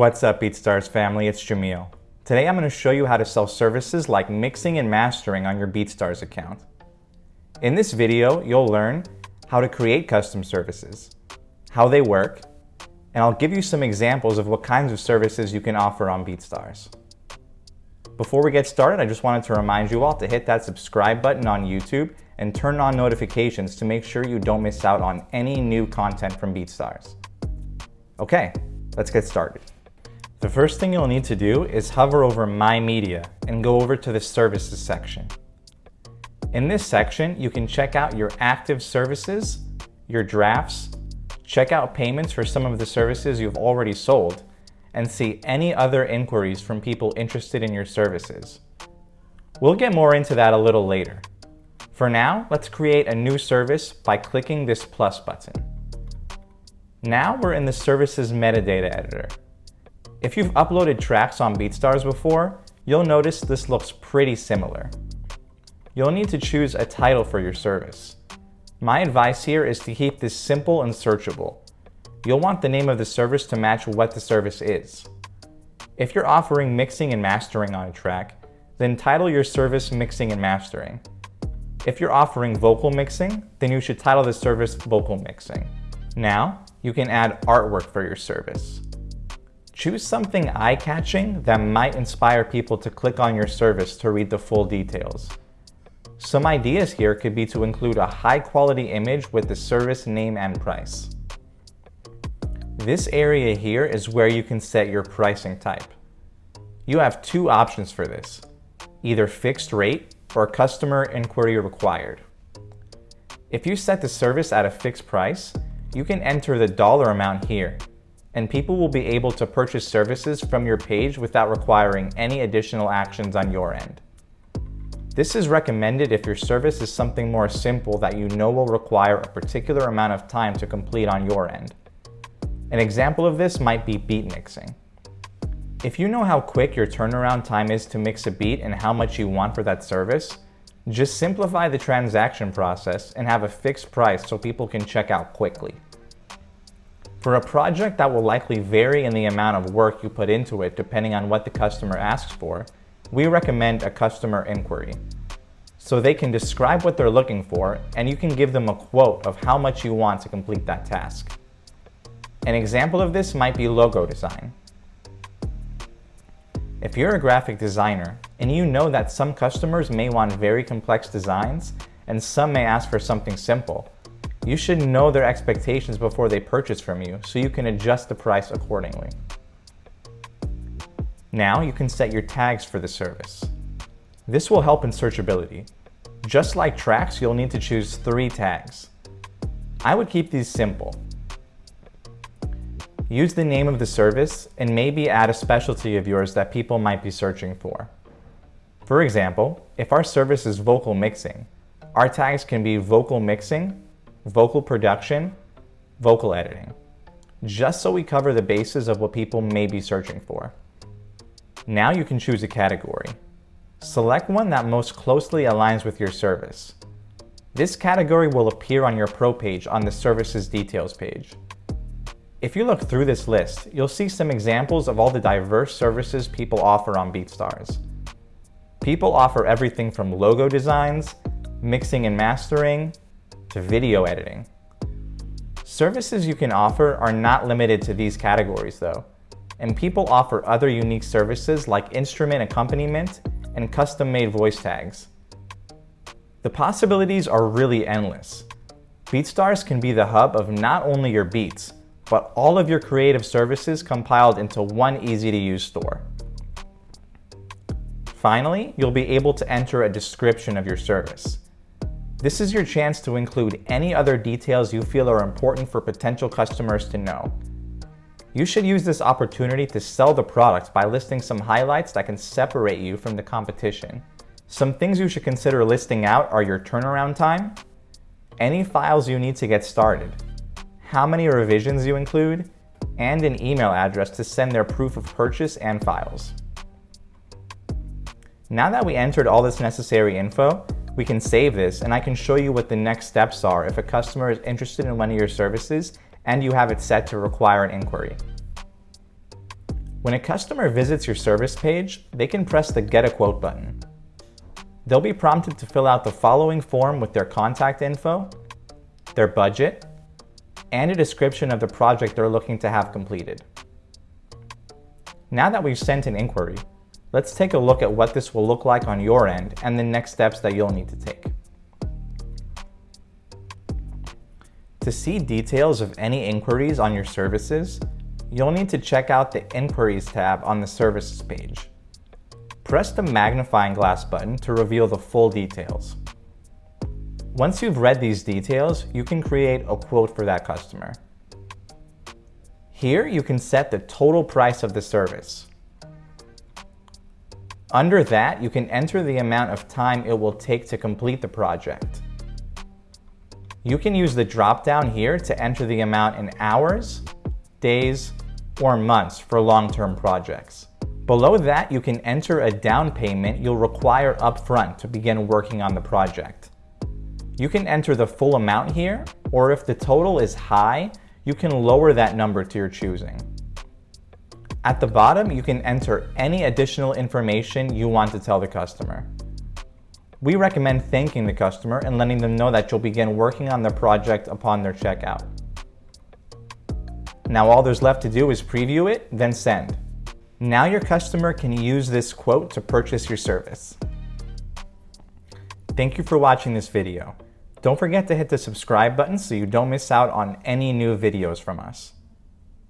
What's up BeatStars family, it's Jamil. Today I'm going to show you how to sell services like mixing and mastering on your BeatStars account. In this video, you'll learn how to create custom services, how they work, and I'll give you some examples of what kinds of services you can offer on BeatStars. Before we get started, I just wanted to remind you all to hit that subscribe button on YouTube and turn on notifications to make sure you don't miss out on any new content from BeatStars. Okay, let's get started. The first thing you'll need to do is hover over My Media and go over to the Services section. In this section, you can check out your active services, your drafts, check out payments for some of the services you've already sold, and see any other inquiries from people interested in your services. We'll get more into that a little later. For now, let's create a new service by clicking this plus button. Now we're in the services metadata editor. If you've uploaded tracks on BeatStars before, you'll notice this looks pretty similar. You'll need to choose a title for your service. My advice here is to keep this simple and searchable. You'll want the name of the service to match what the service is. If you're offering mixing and mastering on a track, then title your service Mixing and Mastering. If you're offering vocal mixing, then you should title the service Vocal Mixing. Now, you can add artwork for your service. Choose something eye-catching that might inspire people to click on your service to read the full details. Some ideas here could be to include a high-quality image with the service name and price. This area here is where you can set your pricing type. You have two options for this, either fixed rate or customer inquiry required. If you set the service at a fixed price, you can enter the dollar amount here and people will be able to purchase services from your page without requiring any additional actions on your end. This is recommended if your service is something more simple that you know will require a particular amount of time to complete on your end. An example of this might be beat mixing. If you know how quick your turnaround time is to mix a beat and how much you want for that service, just simplify the transaction process and have a fixed price so people can check out quickly. For a project that will likely vary in the amount of work you put into it depending on what the customer asks for, we recommend a customer inquiry. So they can describe what they're looking for and you can give them a quote of how much you want to complete that task. An example of this might be logo design. If you're a graphic designer and you know that some customers may want very complex designs and some may ask for something simple, you should know their expectations before they purchase from you so you can adjust the price accordingly. Now you can set your tags for the service. This will help in searchability. Just like tracks, you'll need to choose three tags. I would keep these simple. Use the name of the service and maybe add a specialty of yours that people might be searching for. For example, if our service is vocal mixing, our tags can be vocal mixing vocal production, vocal editing, just so we cover the bases of what people may be searching for. Now you can choose a category. Select one that most closely aligns with your service. This category will appear on your Pro page on the Services Details page. If you look through this list, you'll see some examples of all the diverse services people offer on BeatStars. People offer everything from logo designs, mixing and mastering, to video editing. Services you can offer are not limited to these categories though, and people offer other unique services like instrument accompaniment and custom-made voice tags. The possibilities are really endless. BeatStars can be the hub of not only your beats, but all of your creative services compiled into one easy-to-use store. Finally, you'll be able to enter a description of your service. This is your chance to include any other details you feel are important for potential customers to know. You should use this opportunity to sell the product by listing some highlights that can separate you from the competition. Some things you should consider listing out are your turnaround time, any files you need to get started, how many revisions you include, and an email address to send their proof of purchase and files. Now that we entered all this necessary info, we can save this and I can show you what the next steps are if a customer is interested in one of your services and you have it set to require an inquiry. When a customer visits your service page, they can press the Get a Quote button. They'll be prompted to fill out the following form with their contact info, their budget, and a description of the project they're looking to have completed. Now that we've sent an inquiry, let's take a look at what this will look like on your end and the next steps that you'll need to take. To see details of any inquiries on your services, you'll need to check out the Inquiries tab on the Services page. Press the magnifying glass button to reveal the full details. Once you've read these details, you can create a quote for that customer. Here, you can set the total price of the service. Under that, you can enter the amount of time it will take to complete the project. You can use the drop-down here to enter the amount in hours, days, or months for long-term projects. Below that, you can enter a down payment you'll require upfront to begin working on the project. You can enter the full amount here, or if the total is high, you can lower that number to your choosing. At the bottom, you can enter any additional information you want to tell the customer. We recommend thanking the customer and letting them know that you'll begin working on the project upon their checkout. Now all there's left to do is preview it, then send. Now your customer can use this quote to purchase your service. Thank you for watching this video. Don't forget to hit the subscribe button so you don't miss out on any new videos from us.